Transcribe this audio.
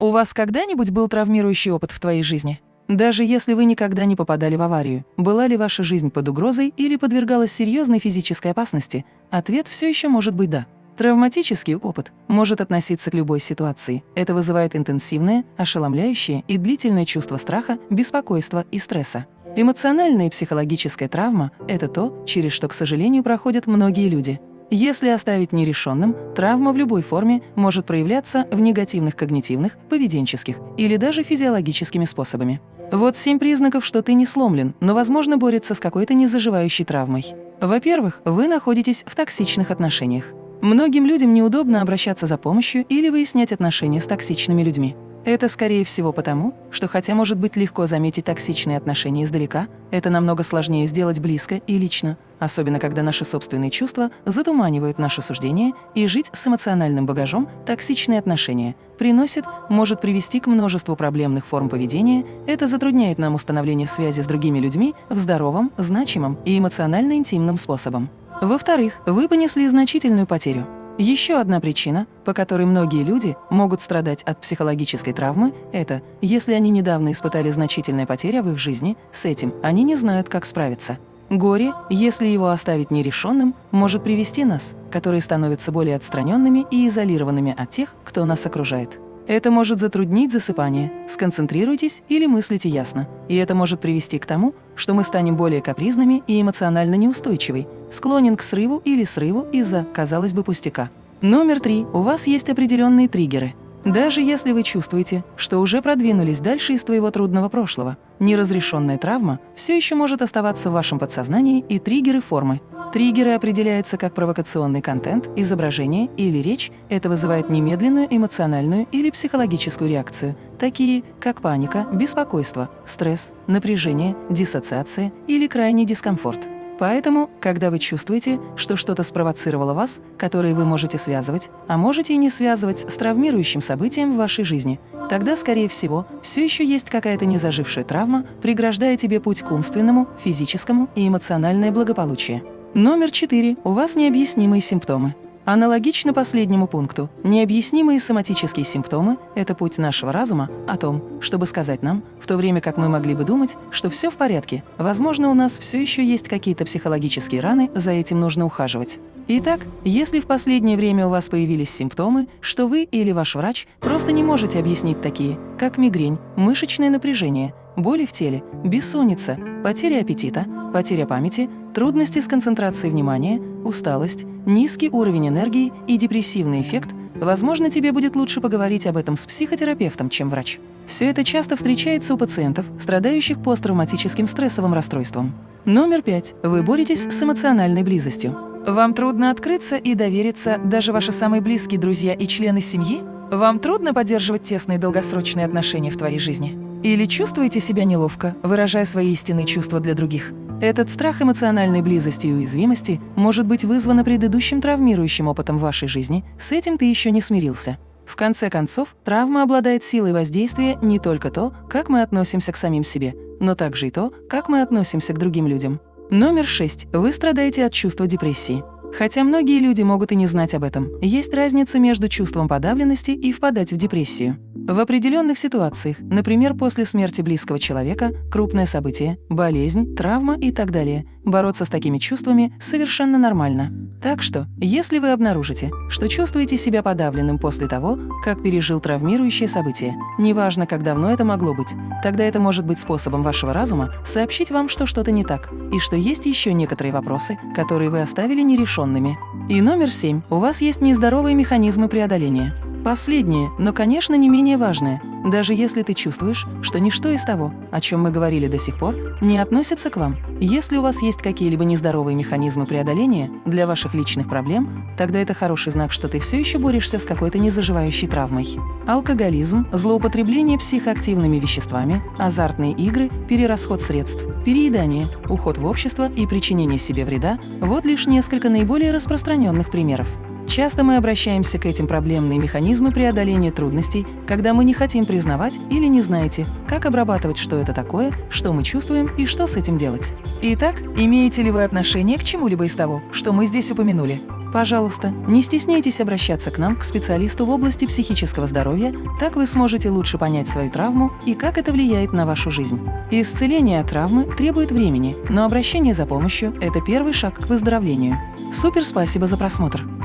У вас когда-нибудь был травмирующий опыт в твоей жизни? Даже если вы никогда не попадали в аварию, была ли ваша жизнь под угрозой или подвергалась серьезной физической опасности, ответ все еще может быть «да». Травматический опыт может относиться к любой ситуации. Это вызывает интенсивное, ошеломляющее и длительное чувство страха, беспокойства и стресса. Эмоциональная и психологическая травма – это то, через что, к сожалению, проходят многие люди. Если оставить нерешенным, травма в любой форме может проявляться в негативных когнитивных, поведенческих или даже физиологическими способами. Вот семь признаков, что ты не сломлен, но, возможно, борется с какой-то незаживающей травмой. Во-первых, вы находитесь в токсичных отношениях. Многим людям неудобно обращаться за помощью или выяснять отношения с токсичными людьми. Это, скорее всего, потому, что хотя может быть легко заметить токсичные отношения издалека, это намного сложнее сделать близко и лично, особенно когда наши собственные чувства затуманивают наше суждение, и жить с эмоциональным багажом токсичные отношения приносит, может привести к множеству проблемных форм поведения, это затрудняет нам установление связи с другими людьми в здоровом, значимом и эмоционально интимном способом. Во-вторых, вы понесли значительную потерю. Еще одна причина, по которой многие люди могут страдать от психологической травмы, это если они недавно испытали значительные потери в их жизни, с этим они не знают, как справиться. Горе, если его оставить нерешенным, может привести нас, которые становятся более отстраненными и изолированными от тех, кто нас окружает. Это может затруднить засыпание, сконцентрируйтесь или мыслите ясно. И это может привести к тому, что мы станем более капризными и эмоционально неустойчивы, склонен к срыву или срыву из-за, казалось бы, пустяка. Номер три. У вас есть определенные триггеры – даже если вы чувствуете, что уже продвинулись дальше из твоего трудного прошлого, неразрешенная травма все еще может оставаться в вашем подсознании и триггеры формы. Триггеры определяются как провокационный контент, изображение или речь. Это вызывает немедленную эмоциональную или психологическую реакцию, такие как паника, беспокойство, стресс, напряжение, диссоциация или крайний дискомфорт. Поэтому, когда вы чувствуете, что что-то спровоцировало вас, которое вы можете связывать, а можете и не связывать с травмирующим событием в вашей жизни, тогда, скорее всего, все еще есть какая-то незажившая травма, преграждая тебе путь к умственному, физическому и эмоциональное благополучие. Номер четыре. У вас необъяснимые симптомы. Аналогично последнему пункту, необъяснимые соматические симптомы – это путь нашего разума о том, чтобы сказать нам, в то время как мы могли бы думать, что все в порядке, возможно, у нас все еще есть какие-то психологические раны, за этим нужно ухаживать. Итак, если в последнее время у вас появились симптомы, что вы или ваш врач просто не можете объяснить такие, как мигрень, мышечное напряжение, боли в теле, бессонница, потеря аппетита, потеря памяти, трудности с концентрацией внимания, усталость, низкий уровень энергии и депрессивный эффект, возможно, тебе будет лучше поговорить об этом с психотерапевтом, чем врач. Все это часто встречается у пациентов, страдающих посттравматическим стрессовым расстройством. Номер пять. Вы боретесь с эмоциональной близостью. Вам трудно открыться и довериться даже ваши самые близкие друзья и члены семьи? Вам трудно поддерживать тесные долгосрочные отношения в твоей жизни? Или чувствуете себя неловко, выражая свои истинные чувства для других? Этот страх эмоциональной близости и уязвимости может быть вызван предыдущим травмирующим опытом в вашей жизни, с этим ты еще не смирился. В конце концов, травма обладает силой воздействия не только то, как мы относимся к самим себе, но также и то, как мы относимся к другим людям. Номер 6. Вы страдаете от чувства депрессии. Хотя многие люди могут и не знать об этом, есть разница между чувством подавленности и впадать в депрессию. В определенных ситуациях, например, после смерти близкого человека, крупное событие, болезнь, травма и так далее, бороться с такими чувствами совершенно нормально. Так что, если вы обнаружите, что чувствуете себя подавленным после того, как пережил травмирующее событие, неважно, как давно это могло быть, тогда это может быть способом вашего разума сообщить вам, что что-то не так, и что есть еще некоторые вопросы, которые вы оставили нерешенными. И номер семь. У вас есть нездоровые механизмы преодоления. Последнее, но, конечно, не менее важное. Даже если ты чувствуешь, что ничто из того, о чем мы говорили до сих пор, не относится к вам. Если у вас есть какие-либо нездоровые механизмы преодоления для ваших личных проблем, тогда это хороший знак, что ты все еще борешься с какой-то незаживающей травмой. Алкоголизм, злоупотребление психоактивными веществами, азартные игры, перерасход средств, переедание, уход в общество и причинение себе вреда – вот лишь несколько наиболее распространенных примеров. Часто мы обращаемся к этим проблемные механизмы преодоления трудностей, когда мы не хотим признавать или не знаете, как обрабатывать, что это такое, что мы чувствуем и что с этим делать. Итак, имеете ли вы отношение к чему-либо из того, что мы здесь упомянули? Пожалуйста, не стесняйтесь обращаться к нам, к специалисту в области психического здоровья, так вы сможете лучше понять свою травму и как это влияет на вашу жизнь. Исцеление от травмы требует времени, но обращение за помощью – это первый шаг к выздоровлению. Супер спасибо за просмотр!